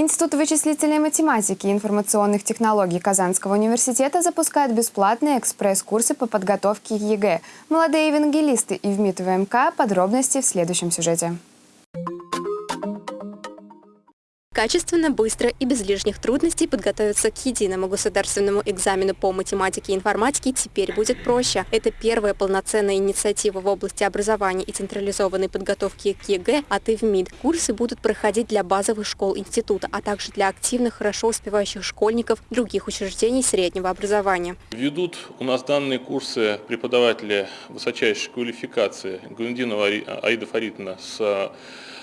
Институт вычислительной математики и информационных технологий Казанского университета запускает бесплатные экспресс-курсы по подготовке к ЕГЭ. Молодые евангелисты ИВМИиТ-ВМК. Подробности в следующем сюжете. Качественно, быстро и без лишних трудностей подготовиться к единому государственному экзамену по математике и информатике теперь будет проще. Это первая полноценная инициатива в области образования и централизованной подготовки к ЕГЭ от ИВМИиТ. Курсы будут проходить для базовых школ института, а также для активных, хорошо успевающих школьников других учреждений среднего образования. Ведут у нас данные курсы преподаватели высочайшей квалификации Гундинова Аида Фаритовна с а,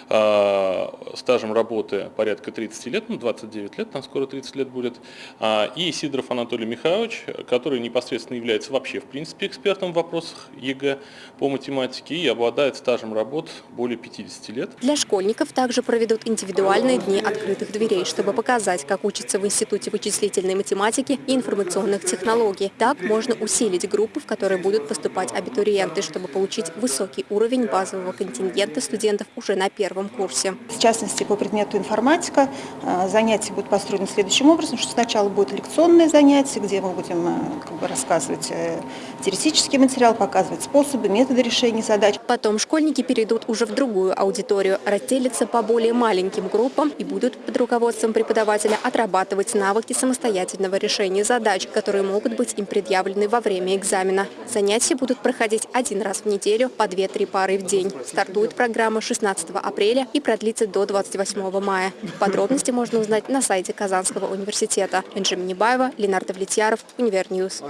стажем работы порядка 30 лет, ну 29 лет, там скоро 30 лет будет, а, и Сидоров Анатолий Михайлович, который непосредственно является вообще в принципе экспертом в вопросах ЕГЭ по математике и обладает стажем работ более 50 лет. Для школьников также проведут индивидуальные дни открытых дверей, чтобы показать, как учатся в Институте вычислительной математики и информационных технологий. Так можно усилить группы, в которые будут поступать абитуриенты, чтобы получить высокий уровень базового контингента студентов уже на первом первом курсе. В частности, по предмету информатика э, занятия будут построены следующим образом, что сначала будет лекционное занятие, где мы будем э, как бы, рассказывать э, теоретический материал, показывать способы, методы решения задач. Потом школьники перейдут уже в другую аудиторию, разделятся по более маленьким группам и будут под руководством преподавателя отрабатывать навыки самостоятельного решения задач, которые могут быть им предъявлены во время экзамена. Занятия будут проходить один раз в неделю по 2-3 пары в день. Стартует программа 16 апреля апреля и продлится до 28 мая. Подробности можно узнать на сайте Казанского университета. Энджи Минибаева, Ленардо Влетьяров, Univer News.